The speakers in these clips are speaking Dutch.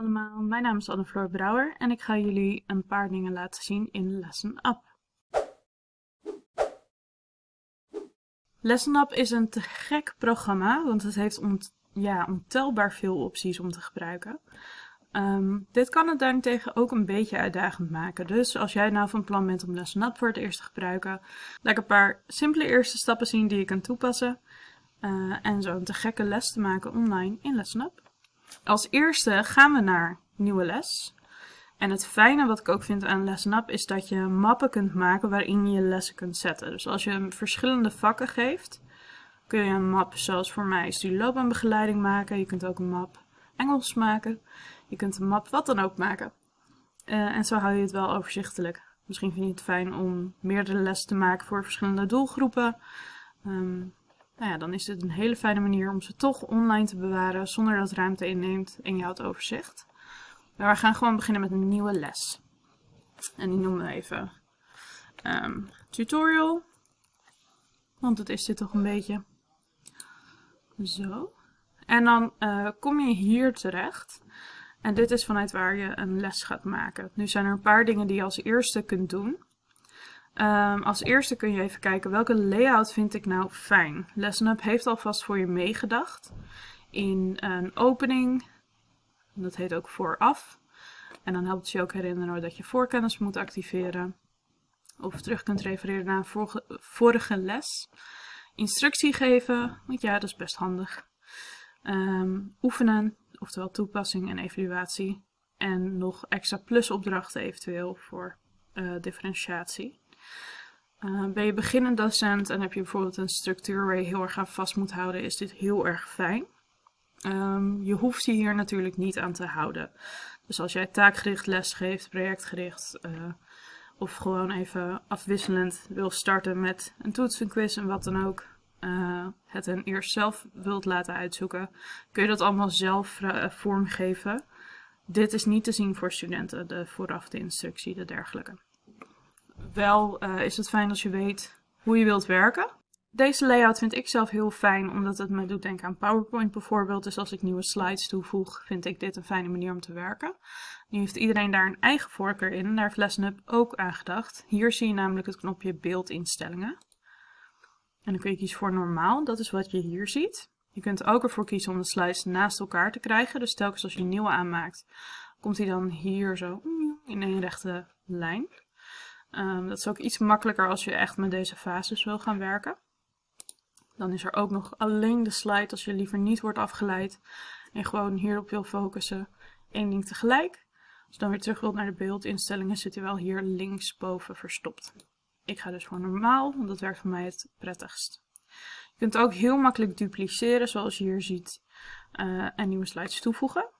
allemaal, mijn naam is Anne-Floor Brouwer en ik ga jullie een paar dingen laten zien in Lesson Up. Lesson is een te gek programma, want het heeft ja, ontelbaar veel opties om te gebruiken. Ehm, dit kan het daarentegen ook een beetje uitdagend maken. Dus als jij nou van plan bent om Lesson Up voor het eerst te gebruiken, laat ik een paar simpele eerste stappen zien die je kan toepassen. Uh, en zo een te gekke les te maken online in Lesson Up. Als eerste gaan we naar nieuwe les. En het fijne wat ik ook vind aan Lesson Up is dat je mappen kunt maken waarin je lessen kunt zetten. Dus als je verschillende vakken geeft, kun je een map zoals voor mij studieloopbaanbegeleiding maken. Je kunt ook een map Engels maken. Je kunt een map wat dan ook maken. Uh, en zo hou je het wel overzichtelijk. Misschien vind je het fijn om meerdere lessen te maken voor verschillende doelgroepen. Um, nou ja, dan is het een hele fijne manier om ze toch online te bewaren zonder dat ruimte inneemt en je houdt overzicht. Maar we gaan gewoon beginnen met een nieuwe les. En die noemen we even um, tutorial. Want dat is dit toch een beetje. Zo. En dan uh, kom je hier terecht. En dit is vanuit waar je een les gaat maken. Nu zijn er een paar dingen die je als eerste kunt doen. Um, als eerste kun je even kijken welke layout vind ik nou fijn. LessonUp heeft alvast voor je meegedacht in een opening. Dat heet ook vooraf. En dan helpt het je ook herinneren dat je voorkennis moet activeren. Of terug kunt refereren naar een vorige, les. Instructie geven, want ja, dat is best handig. Um, oefenen, oftewel toepassing en evaluatie. En nog extra plusopdrachten eventueel voor uh, differentiatie. Uh, ben je beginnend docent en heb je bijvoorbeeld een structuur waar je heel erg aan vast moet houden, is dit heel erg fijn. Um, je hoeft je hier natuurlijk niet aan te houden. Dus als jij taakgericht les geeft, projectgericht, uh, of gewoon even afwisselend wil starten met een toets, quiz en wat dan ook, uh, het hen eerst zelf wilt laten uitzoeken, kun je dat allemaal zelf vormgeven. Dit is niet te zien voor studenten, de vooraf de instructie, de dergelijke wel uh, is het fijn als je weet hoe je wilt werken. Deze layout vind ik zelf heel fijn, omdat het me doet denken aan PowerPoint bijvoorbeeld. Dus als ik nieuwe slides toevoeg, vind ik dit een fijne manier om te werken. Nu heeft iedereen daar een eigen voorkeur in daar heeft ook aan gedacht. Hier zie je namelijk het knopje beeldinstellingen. En dan kun je kiezen voor normaal, dat is wat je hier ziet. Je kunt ook ervoor kiezen om de slides naast elkaar te krijgen. Dus telkens als je een nieuwe aanmaakt, komt hij dan hier zo in een rechte lijn. Um, dat is ook iets makkelijker als je echt met deze fases wil gaan werken. Dan is er ook nog alleen de slide als je liever niet wordt afgeleid en gewoon hierop wil focussen. Eén ding tegelijk. Als je dan weer terug wilt naar de beeldinstellingen zit hij wel hier linksboven verstopt. Ik ga dus voor normaal, want dat werkt voor mij het prettigst. Je kunt ook heel makkelijk dupliceren zoals je hier ziet uh, en nieuwe slides toevoegen.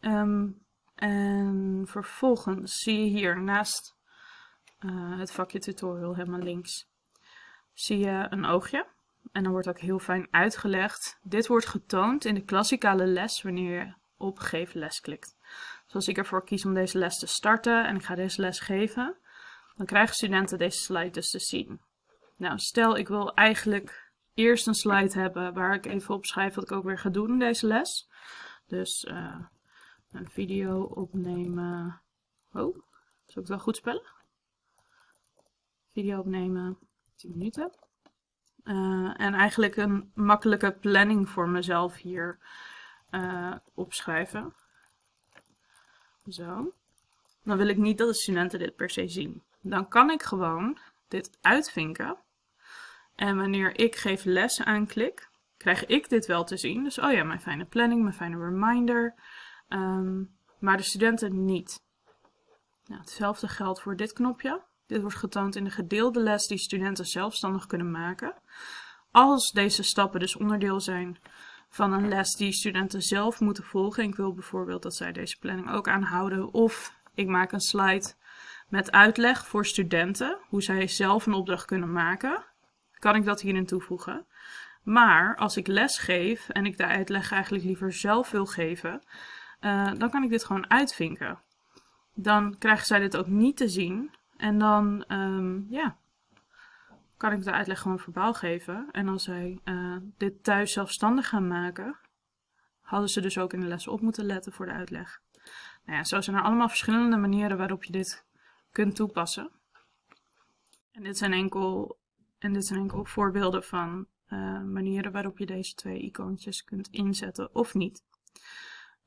Um, en vervolgens zie je hier naast uh, het vakje tutorial helemaal links, zie je een oogje. En dan wordt ook heel fijn uitgelegd. Dit wordt getoond in de klassikale les wanneer je op geef les klikt. Dus als ik ervoor kies om deze les te starten en ik ga deze les geven, dan krijgen studenten deze slide dus te zien. Nou, stel ik wil eigenlijk eerst een slide hebben waar ik even opschrijf wat ik ook weer ga doen in deze les. Dus uh, een video opnemen. Oh, zal ik het wel goed spellen? Video opnemen, 10 minuten. Uh, en eigenlijk een makkelijke planning voor mezelf hier uh, opschrijven. Zo. Dan wil ik niet dat de studenten dit per se zien. Dan kan ik gewoon dit uitvinken. En wanneer ik geef les aanklik, krijg ik dit wel te zien. Dus oh ja, mijn fijne planning, mijn fijne reminder. Um, maar de studenten niet. Nou, hetzelfde geldt voor dit knopje. Dit wordt getoond in de gedeelde les die studenten zelfstandig kunnen maken. Als deze stappen dus onderdeel zijn van een les die studenten zelf moeten volgen. Ik wil bijvoorbeeld dat zij deze planning ook aanhouden. Of ik maak een slide met uitleg voor studenten, hoe zij zelf een opdracht kunnen maken. Kan ik dat hierin toevoegen. Maar als ik les geef en ik de uitleg eigenlijk liever zelf wil geven, uh, dan kan ik dit gewoon uitvinken. Dan krijgen zij dit ook niet te zien, en dan, um, ja, kan ik de uitleg gewoon verbaal geven. En als zij uh, dit thuis zelfstandig gaan maken, hadden ze dus ook in de les op moeten letten voor de uitleg. Nou ja, zo zijn er allemaal verschillende manieren waarop je dit kunt toepassen. En dit zijn enkel, en dit zijn enkel voorbeelden van uh, manieren waarop je deze twee icoontjes kunt inzetten of niet.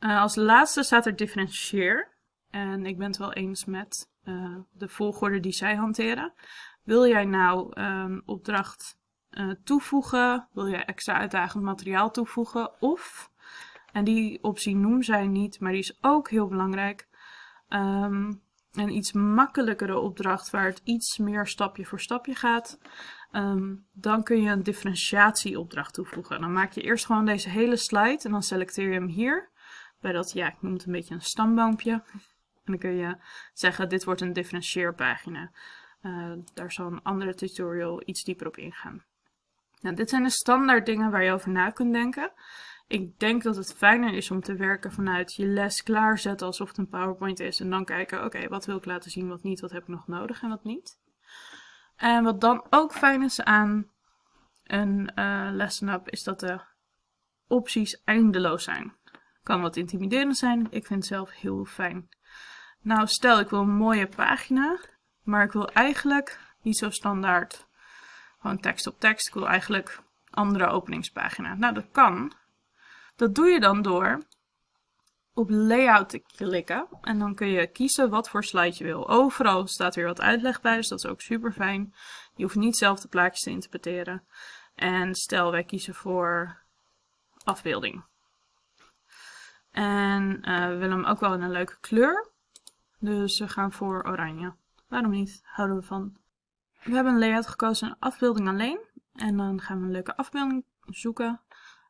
Uh, als laatste staat er differentieer. En ik ben het wel eens met uh, de volgorde die zij hanteren. Wil jij nou een opdracht toevoegen? Wil jij extra uitdagend materiaal toevoegen? Of, en die optie noemen zij niet, maar die is ook heel belangrijk. Um, een iets makkelijkere opdracht waar het iets meer stapje voor stapje gaat. Um, dan kun je een differentiatieopdracht toevoegen. Dan maak je eerst gewoon deze hele slide en dan selecteer je hem hier. Bij dat, ja, ik noem het een beetje een stamboompje. En dan kun je zeggen, dit wordt een differentieerpagina. Uh, daar zal een andere tutorial iets dieper op ingaan. Nou, dit zijn de standaard dingen waar je over na kunt denken. Ik denk dat het fijner is om te werken vanuit je les klaarzetten alsof het een PowerPoint is. En dan kijken, oké, wat wil ik laten zien, wat niet, wat heb ik nog nodig en wat niet. En wat dan ook fijn is aan een uh, lesson up, is dat de opties eindeloos zijn. Kan wat intimiderend zijn, ik vind het zelf heel fijn. Nou, stel ik wil een mooie pagina, maar ik wil eigenlijk niet zo standaard gewoon tekst op tekst. Ik wil eigenlijk andere openingspagina. Nou, dat kan. Dat doe je dan door op layout te klikken. En dan kun je kiezen wat voor slide je wil. Overal staat weer wat uitleg bij, dus dat is ook super fijn. Je hoeft niet zelf de plaatjes te interpreteren. En stel wij kiezen voor afbeelding. En uh, we willen hem ook wel in een leuke kleur. Dus we gaan voor oranje. Waarom niet? Houden we van. We hebben een layout gekozen, afbeelding alleen. En dan gaan we een leuke afbeelding zoeken.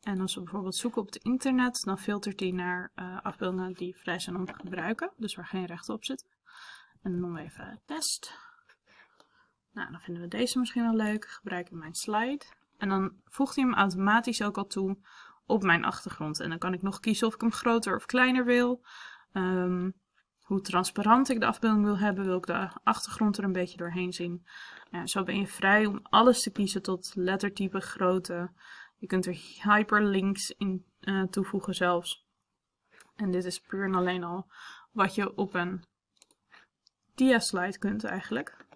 En als we bijvoorbeeld zoeken op het internet, dan filtert hij naar uh, afbeeldingen die vrij zijn om te gebruiken. Dus waar geen rechten op zitten. En dan noemen we even test. Nou, dan vinden we deze misschien wel leuk. Gebruik in mijn slide. En dan voegt hij hem automatisch ook al toe op mijn achtergrond. En dan kan ik nog kiezen of ik hem groter of kleiner wil. Um, hoe transparant ik de afbeelding wil hebben. Wil ik de achtergrond er een beetje doorheen zien. Ja, zo ben je vrij om alles te kiezen tot lettertype, grootte, je kunt er hyperlinks in uh, toevoegen zelfs. En dit is puur en alleen al wat je op een dia-slide kunt eigenlijk.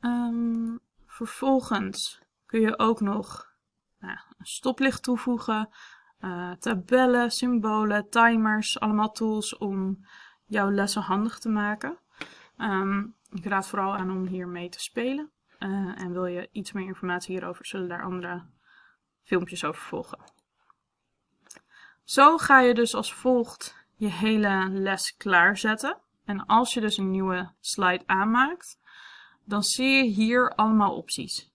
Um, vervolgens kun je ook nog nou, een stoplicht toevoegen, uh, tabellen, symbolen, timers, allemaal tools om jouw lessen handig te maken. Um, ik raad vooral aan om hiermee te spelen. Uh, en wil je iets meer informatie hierover, zullen daar andere filmpjes over volgen. Zo ga je dus als volgt je hele les klaarzetten. En als je dus een nieuwe slide aanmaakt, dan zie je hier allemaal opties.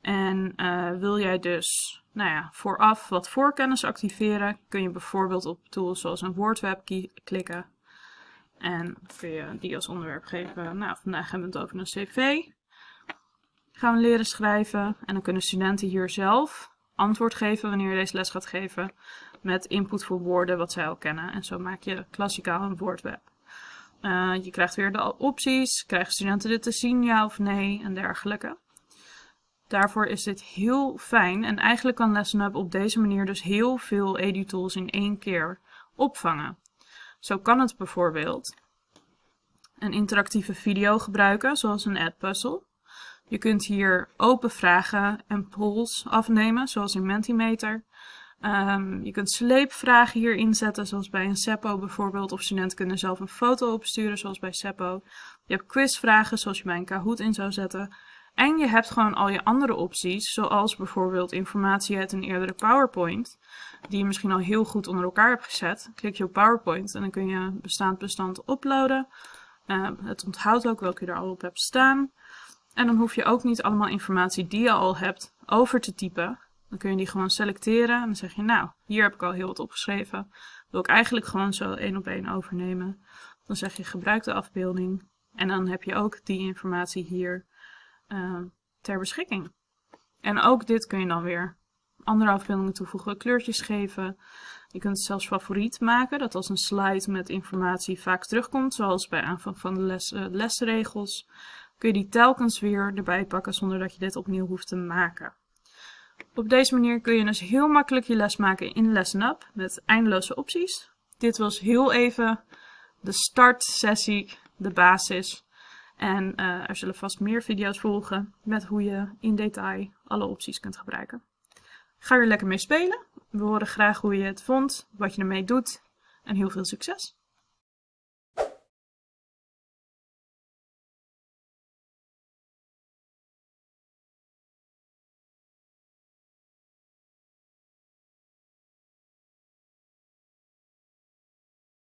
En uh, wil jij dus nou ja, vooraf wat voorkennis activeren, kun je bijvoorbeeld op tools zoals een WordWeb klikken. En kun je die als onderwerp geven. Nou, vandaag hebben we het over een cv. Gaan we leren schrijven. En dan kunnen studenten hier zelf antwoord geven wanneer je deze les gaat geven. Met input voor woorden wat zij al kennen. En zo maak je klassikaal een woordweb. Uh, je krijgt weer de opties. Krijgen studenten dit te zien, ja of nee en dergelijke. Daarvoor is dit heel fijn. En eigenlijk kan LessonUp op deze manier dus heel veel edutools in één keer opvangen. Zo kan het bijvoorbeeld een interactieve video gebruiken, zoals een ad puzzle. Je kunt hier open vragen en polls afnemen, zoals in Mentimeter. Um, je kunt sleepvragen hier inzetten, zoals bij een Seppo bijvoorbeeld. Of studenten kunnen zelf een foto opsturen, zoals bij Seppo. Je hebt quizvragen, zoals je bij een Kahoot in zou zetten. En je hebt gewoon al je andere opties, zoals bijvoorbeeld informatie uit een eerdere PowerPoint, die je misschien al heel goed onder elkaar hebt gezet. Klik je op PowerPoint en dan kun je bestaand bestand uploaden. Uh, het onthoudt ook welke je er al op hebt staan. En dan hoef je ook niet allemaal informatie die je al hebt over te typen. Dan kun je die gewoon selecteren en dan zeg je, nou, hier heb ik al heel wat opgeschreven. Wil ik eigenlijk gewoon zo één op één overnemen. Dan zeg je, gebruik de afbeelding. En dan heb je ook die informatie hier uh, ter beschikking. En ook dit kun je dan weer andere afbeeldingen toevoegen, kleurtjes geven. Je kunt het zelfs favoriet maken, dat als een slide met informatie vaak terugkomt, zoals bij aanvang van de les, uh, lesregels kun je die telkens weer erbij pakken zonder dat je dit opnieuw hoeft te maken. Op deze manier kun je dus heel makkelijk je les maken in Lesson Up met eindeloze opties. Dit was heel even de startsessie, de basis. En uh, er zullen vast meer video's volgen met hoe je in detail alle opties kunt gebruiken. Ga er lekker mee spelen. We horen graag hoe je het vond, wat je ermee doet en heel veel succes!